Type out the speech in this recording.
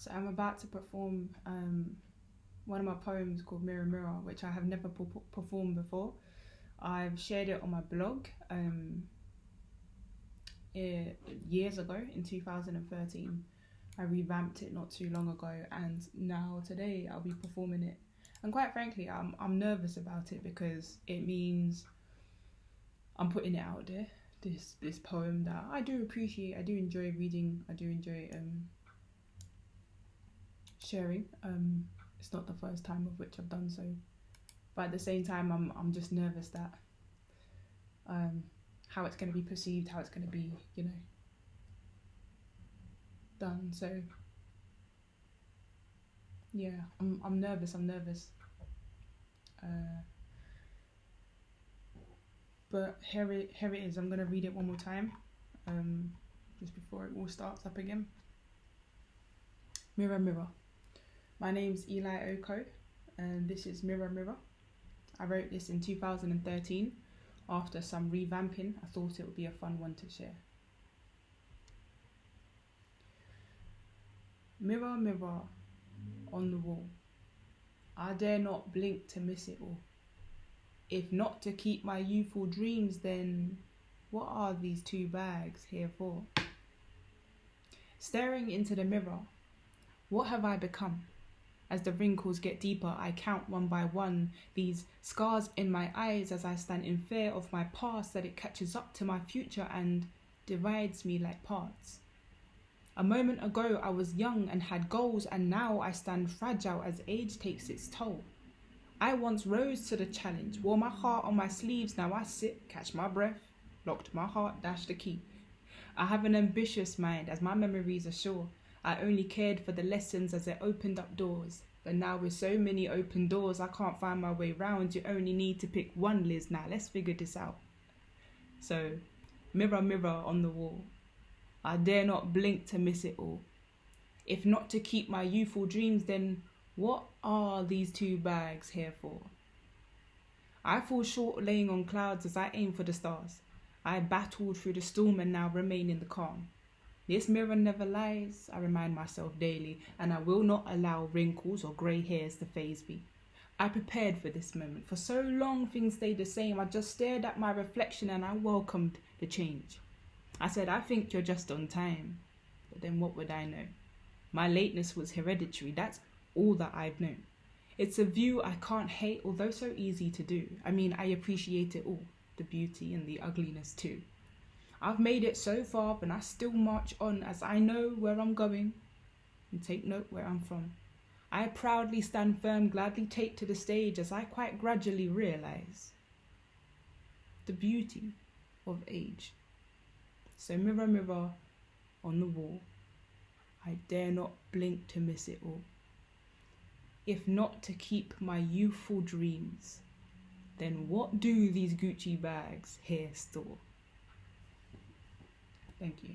So I'm about to perform um, one of my poems called Mirror Mirror, which I have never performed before. I've shared it on my blog um, it, years ago in 2013. I revamped it not too long ago, and now today I'll be performing it. And quite frankly, I'm I'm nervous about it because it means I'm putting it out there. This this poem that I do appreciate, I do enjoy reading, I do enjoy um sharing. Um, it's not the first time of which I've done so, but at the same time, I'm I'm just nervous that um, how it's going to be perceived, how it's going to be, you know, done. So yeah, I'm I'm nervous. I'm nervous. Uh, but here it here it is. I'm gonna read it one more time, um, just before it all starts up again. Mirror, mirror. My name's Eli Oko, and this is Mirror Mirror. I wrote this in 2013 after some revamping. I thought it would be a fun one to share. Mirror, mirror on the wall, I dare not blink to miss it all. If not to keep my youthful dreams, then what are these two bags here for? Staring into the mirror, what have I become? As the wrinkles get deeper, I count one by one these scars in my eyes as I stand in fear of my past that it catches up to my future and divides me like parts. A moment ago, I was young and had goals, and now I stand fragile as age takes its toll. I once rose to the challenge, wore my heart on my sleeves, now I sit, catch my breath, locked my heart, dash the key. I have an ambitious mind, as my memories are sure. I only cared for the lessons as it opened up doors. But now with so many open doors, I can't find my way round. You only need to pick one, Liz. Now let's figure this out. So, mirror, mirror on the wall, I dare not blink to miss it all. If not to keep my youthful dreams, then what are these two bags here for? I fall short laying on clouds as I aim for the stars. I battled through the storm and now remain in the calm. This mirror never lies, I remind myself daily, and I will not allow wrinkles or grey hairs to faze me. I prepared for this moment. For so long things stayed the same. I just stared at my reflection and I welcomed the change. I said, I think you're just on time. But then what would I know? My lateness was hereditary. That's all that I've known. It's a view I can't hate, although so easy to do. I mean, I appreciate it all the beauty and the ugliness too. I've made it so far, but I still march on as I know where I'm going and take note where I'm from. I proudly stand firm, gladly take to the stage as I quite gradually realize the beauty of age. So, mirror, mirror on the wall, I dare not blink to miss it all. If not to keep my youthful dreams, then what do these Gucci bags here store? Thank you.